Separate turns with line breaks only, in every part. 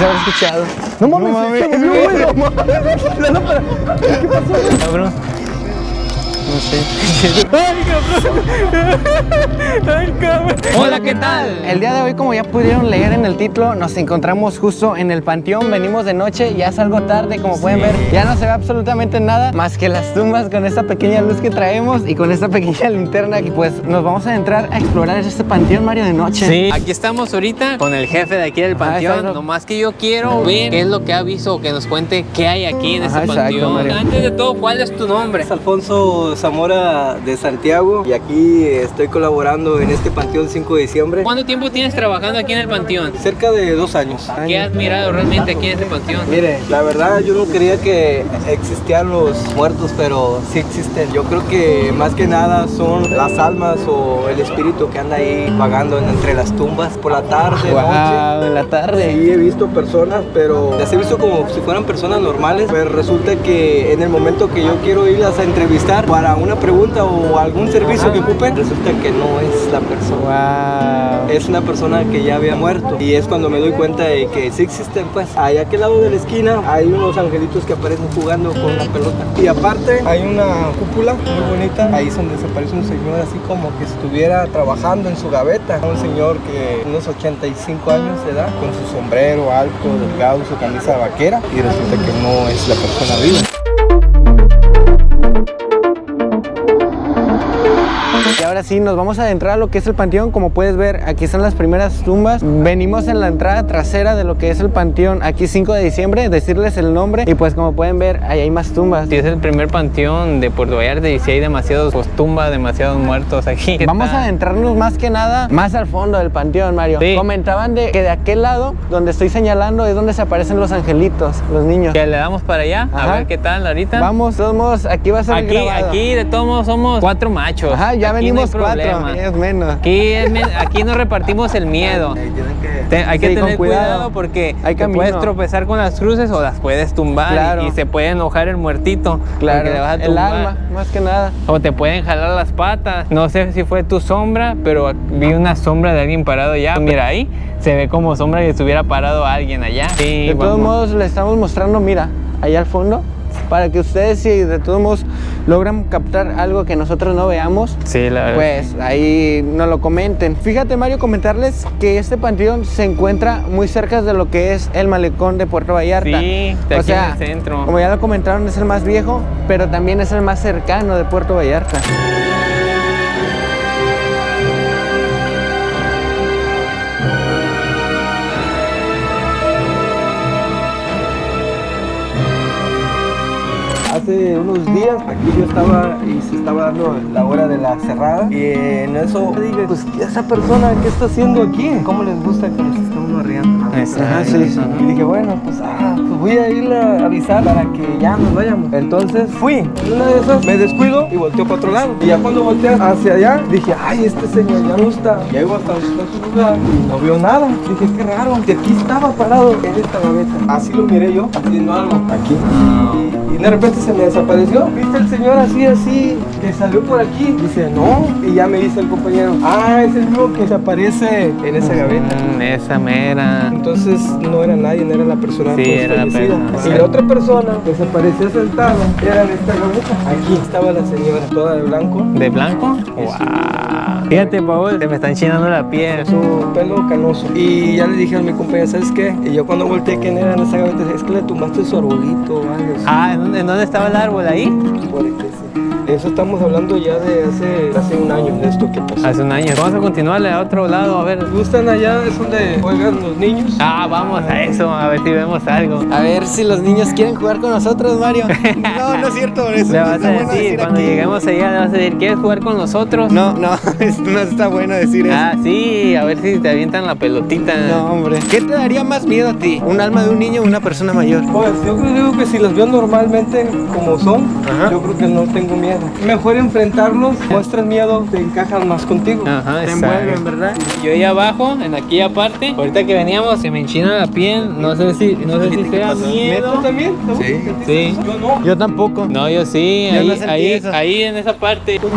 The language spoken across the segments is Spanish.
se habrá escuchado.
No mames,
mames, no
La lámpara. ¿Qué pasó?
Cabrón. No sé.
Ay, cabrón. Hola, ¿qué tal?
El día de hoy, como ya pudieron leer en el título, nos encontramos justo en el panteón. Venimos de noche, ya es algo tarde, como pueden ver. Ya no se ve absolutamente nada más que las tumbas con esta pequeña luz que traemos y con esta pequeña linterna que pues nos vamos a entrar a explorar este panteón, Mario, de noche.
Sí, aquí estamos ahorita con el jefe de aquí del
Ajá,
panteón.
exacto.
Nomás que yo quiero ver qué es lo que ha visto, que nos cuente qué hay aquí en
Ajá,
este
exacto,
panteón.
Mario.
Antes de todo, ¿cuál es tu nombre?
Es Alfonso Zamora de Santiago y aquí estoy colaborando en este Panteón 5 de diciembre.
¿Cuánto tiempo tienes trabajando aquí en el panteón?
Cerca de dos años.
¿Qué has mirado realmente aquí en este panteón?
Mire, la verdad yo no creía que existían los muertos, pero sí existen. Yo creo que más que nada son las almas o el espíritu que anda ahí vagando en- entre las tumbas por la tarde, noche.
Wow, en la tarde.
Sí, he visto personas, pero las he visto como si fueran personas normales, pero resulta que en el momento que yo quiero irlas a entrevistar para una pregunta o algún servicio que ocupen, resulta que no es la persona.
Wow.
Es una persona que ya había muerto y es cuando me doy cuenta de que sí existen pues. Ahí a aquel lado de la esquina hay unos angelitos que aparecen jugando con una pelota. Y aparte hay una cúpula muy bonita. Ahí es donde se aparece un señor así como que estuviera trabajando en su gaveta. Un señor que unos 85 años de edad, con su sombrero alto, delgado, su camisa vaquera y resulta que no es la persona viva.
Y ahora sí, nos vamos a adentrar a lo que es el panteón. Como puedes ver, aquí están las primeras tumbas. Venimos en la entrada trasera de lo que es el panteón. Aquí 5 de diciembre, decirles el nombre. Y pues como pueden ver, ahí hay más tumbas.
Si es el primer panteón de Puerto Vallarta y si hay demasiados pues, tumbas, demasiados muertos aquí. ¿Qué
Vamos a adentrarnos más que nada más al fondo del panteón, Mario.
Sí.
Comentaban de que de aquel lado, donde estoy señalando, es donde se aparecen los angelitos, los niños.
Que le damos para allá,
Ajá.
a ver qué tal ahorita.
Vamos, de todos modos, aquí va a ser
Aquí,
grabado.
aquí de todos modos somos cuatro machos.
Ajá, ya
Aquí no
venimos cuatro,
problema.
es menos.
Aquí, es men- aquí nos repartimos el miedo. Te- hay que
Sí,
tener
cuidado.
cuidado, porque
Hay
te puedes tropezar con las cruces o las puedes tumbar y-
Claro.
y, se puede enojar el muertito.
Claro,
le vas a
el alma, más que nada.
O te pueden jalar las patas. No sé si fue tu sombra, pero vi una sombra de alguien parado allá. Mira ahí, se ve como sombra y estuviera parado alguien allá. Sí,
De todos
vamos.
modos, le estamos mostrando, mira, allá al fondo, para que ustedes, si de todos modos logran captar algo que nosotros no veamos,
Sí, la verdad.
pues ahí nos lo comenten. Fíjate, Mario, comentarles que este panteón se encuentra muy cerca de lo que es el malecón de Puerto Vallarta.
Sí, de
o
aquí
sea,
en el centro.
como ya lo comentaron, es el más viejo, pero también es el más cercano de Puerto Vallarta.
Hace unos días aquí yo estaba y se estaba dando la hora de la cerrada y en eso dije, pues esa persona qué está haciendo aquí, cómo les gusta que nos esté uno riendo. Ajá, sí, sí. Y dije, bueno, pues, ah, pues voy a ir a avisar para que ya nos vayamos. Entonces fui, una de esas me descuido y volteo para otro lado. Y ya cuando volteé hacia allá, dije, ay, este señor ya no está. Llego hasta su lugar y no veo nada. Dije, qué raro, que aquí estaba parado en esta gaveta. Así lo miré yo, haciendo algo aquí. Y, y de repente se me desapareció. ¿Viste el señor así, así, que salió por aquí? Dice, no. Y ya me dice el compañero, ah, es el mismo que se aparece en esa gaveta.
Mm, esa mera.
Entonces no era nadie, no era la persona
Sí,
pues,
era la persona.
Y la otra persona que se sentada era en esta gaveta. Aquí estaba la señora, toda de blanco,
¿De blanco? Wow. Fíjate, Paul, se me está enchinando la piel.
su pelo canoso. Y ya le dije a mi compañera, ¿sabes qué? Y yo cuando volteé quién era en esa gaveta, es que le tumbaste su arbolito o algo así.
Ah, ¿en dónde, en dónde estaba el árbol? ¿Ahí?
Por sí. Eso estamos hablando ya de hace, hace un año de esto que pasó.
Hace un año. Vamos a continuarle a otro lado, a ver.
¿Gustan allá? Es donde juegan los niños.
Ah, vamos a eso, a ver si vemos algo.
A ver si los niños quieren jugar con nosotros, Mario. No, no es cierto, eso
Le vas a decir cuando
aquí.
lleguemos allá, le vas a decir, ¿quieres jugar con nosotros?
No, no, es- no está bueno decir eso.
Ah, sí, a ver si te avientan la pelotita.
No, hombre. ¿Qué te daría más miedo a ti? ¿Un alma de un niño o una persona mayor?
Pues yo creo que si las veo normalmente como son,
Ajá.
yo creo que no tengo miedo. Mejor enfrentarlos, muestras miedo, te encajan más contigo.
Ajá,
Te
exacto.
envuelven, ¿verdad?
Yo ahí abajo, en aquella parte, ahorita que veníamos, se me enchina la piel, no sé si, no sé si sea
¿Neta
miedo.
también? ¿Te
Sí.
Sí.
Yo no.
Yo tampoco.
No, yo sí,
Yo
ahí, ahí,
eso.
ahí en esa parte.
Tú.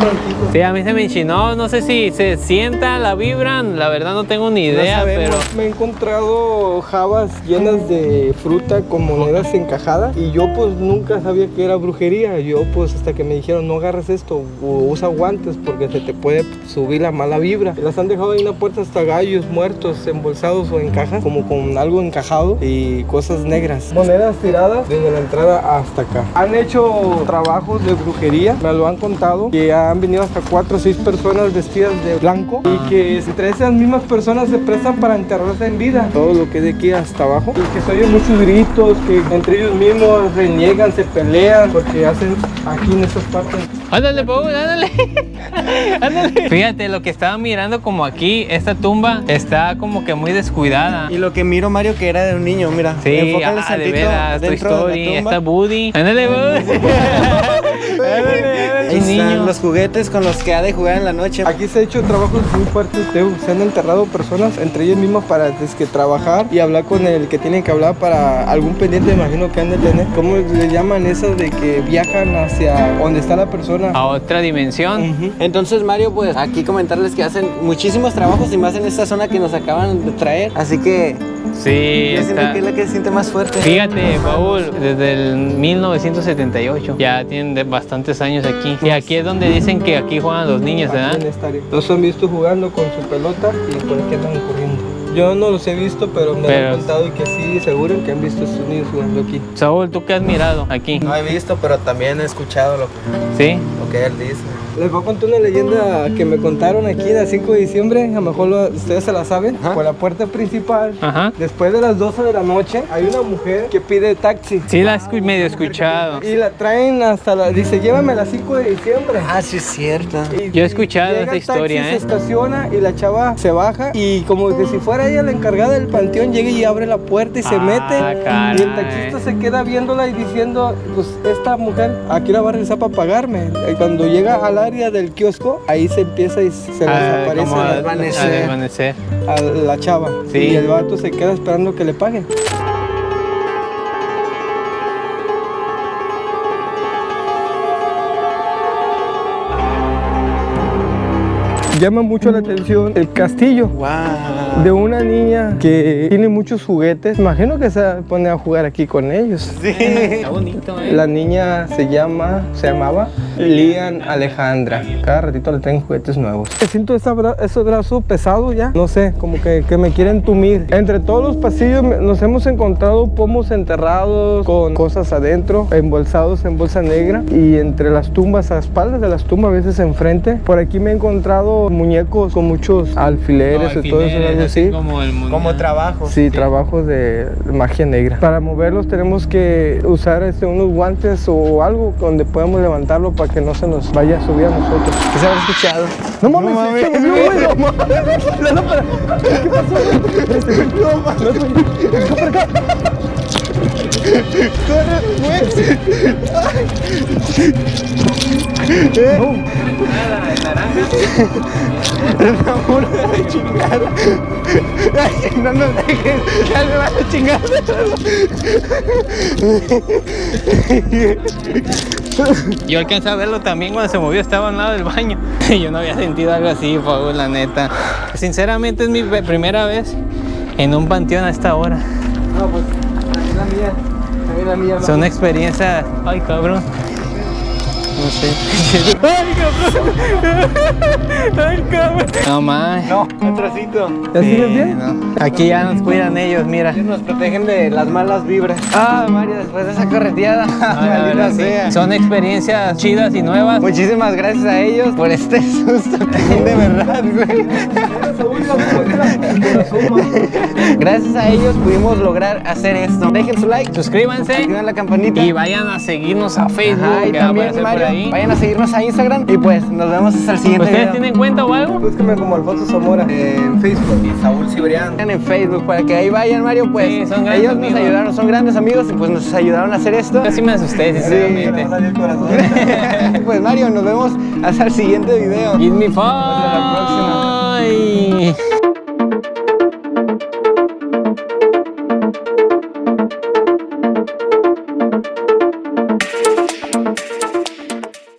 Sí, a mí se me enchinó, no sé si se sienta la vibra, la verdad no tengo ni idea,
sabemos.
pero...
Me he encontrado jabas llenas de fruta con monedas encajadas y yo pues nunca sabía que era brujería. Yo pues hasta que me dijeron no agarres esto o usa guantes porque se te puede subir la mala vibra. Las han dejado ahí en la puerta hasta gallos muertos embolsados o en cajas como con algo encajado y cosas negras. Monedas tiradas desde la entrada hasta acá. Han hecho trabajos de brujería, me lo han contado, que han venido hasta cuatro o seis personas vestidas de blanco y que entre esas mismas personas se prestan para enterrarse en vida. Todo lo que es de aquí hasta abajo. Y que se oyen muchos gritos, que entre ellos mismos reniegan, se pelean, porque hacen aquí en estas partes.
Ándale, Paul, ándale. ándale. Fíjate, lo que estaba mirando como aquí, esta tumba está como que muy descuidada.
Y lo que miro, Mario, que era de un niño, mira.
Sí, ah, de veras, Toy
de
Story, está Woody. Ándale, Woody. ándale,
están los juguetes con los que ha de jugar en la noche.
Aquí se ha hecho trabajos muy fuertes, Teo. Se han enterrado personas entre ellos mismos para es que trabajar y hablar con el que tienen que hablar para algún pendiente, imagino que han de tener. ¿Cómo le llaman esas de que viajan hacia donde está la persona?
A otra dimensión.
Entonces, Mario, pues aquí comentarles que hacen muchísimos trabajos y más en esta zona que nos acaban de traer. Así que
Sí,
yo siento
está.
que es la que se siente más fuerte.
Fíjate, Paul, desde el 1978 ya tienen bastantes años aquí. Y aquí es donde dicen que aquí juegan los niños, ¿verdad?
Los han visto jugando con su pelota y por aquí andan corriendo. Yo no los he visto, pero me
Pero-
han contado y que sí, seguro que han visto a estos niños jugando aquí.
Saúl, ¿tú qué has mirado aquí?
No he visto, pero también he escuchado lo,
¿Sí?
lo que él dice.
Les voy a contar una leyenda que me contaron aquí el 5 de diciembre, a lo mejor lo- ustedes se la saben. Por la puerta principal,
Ajá.
después de las 12 de la noche, hay una mujer que pide taxi.
Sí, la he medio escuchado.
Y la traen hasta la... Dice, llévame a las 5 de diciembre.
Ah, sí es cierto.
Y-
Yo he escuchado esa
el taxi,
historia,
Se
¿eh?
estaciona y la chava se baja y como que si fuera ella la encargada del panteón, llega y abre la puerta y se
Ah,
mete.
caray.
Y el taxista se queda viéndola y diciendo, pues esta mujer aquí la va a regresar para pagarme. Y cuando llega al área del kiosco, ahí se empieza y se
Ah,
desaparece
como a,
la-
a
chava.
Sí.
Y el vato se queda esperando que le paguen. Llama mucho la atención el castillo
Wow.
de una niña que tiene muchos juguetes. Imagino que se pone a jugar aquí con ellos.
Está bonito, ¿eh?
La niña se llama, se llamaba Lian Alejandra. Cada ratito le traen juguetes nuevos. Siento ese, bra- ese brazo pesado ya. No sé, como que, que me quieren tumir. Entre todos los pasillos nos hemos encontrado pomos enterrados con cosas adentro, embolsados en bolsa negra. Y entre las tumbas, a espaldas de las tumbas, a veces enfrente. Por aquí me he encontrado muñecos con muchos alfileres y todo eso, algo así.
Como, el.
Como trabajo.
Sí, trabajos de magia negra. Para moverlos tenemos que usar este, unos guantes o algo donde podamos levantarlo para que no se nos vaya a subir a nosotros.
¿Qué se habrá escuchado?
No mames, se movió, güey, no mames. Lámpara. ¿Qué pasó, güey? No mames. Ven para acá.
Ay, no nos ya me van a chingar.
Yo alcancé a verlo también cuando se movió, estaba al lado del baño. Yo no había sentido algo así, Paul, la neta. Sinceramente es mi primera vez en un panteón a esta hora.
No, pues, la mía. La mía.
Son experiencias... Ay, cabrón. No sé. ¡Ay, cabrón! ¡Ay, cabrón! No más.
No, un trocito.
¿Ya sigues bien?
Aquí ya nos cuidan ellos, mira.
Ellos nos protegen de las malas vibras. Ah, Mario, después de esa correteada.
Ah, la sí.
sea.
Son experiencias chidas y nuevas.
Muchísimas gracias a ellos por este susto de verdad, güey. Gracias a ellos pudimos lograr hacer esto. Dejen su like,
Suscríbanse
activen la campanita.
y vayan a seguirnos a Facebook.
Ajá, y también,
aparecer por
Mario,
ahí.
vayan a seguirnos a Instagram y pues nos vemos hasta el siguiente
¿Ustedes
video.
tienen cuenta o algo?
Búsqueme como Alfonso Zamora.
En Facebook y Saúl Cibrián.
en Facebook para que ahí vayan, Mario, pues
Sí, son grandes
ellos nos ayudaron, son grandes amigos y pues nos ayudaron a hacer esto.
Sí me asusté, sinceramente.
corazón.
pues Mario, nos vemos hasta el siguiente video.
Give me
Hasta la próxima.
five.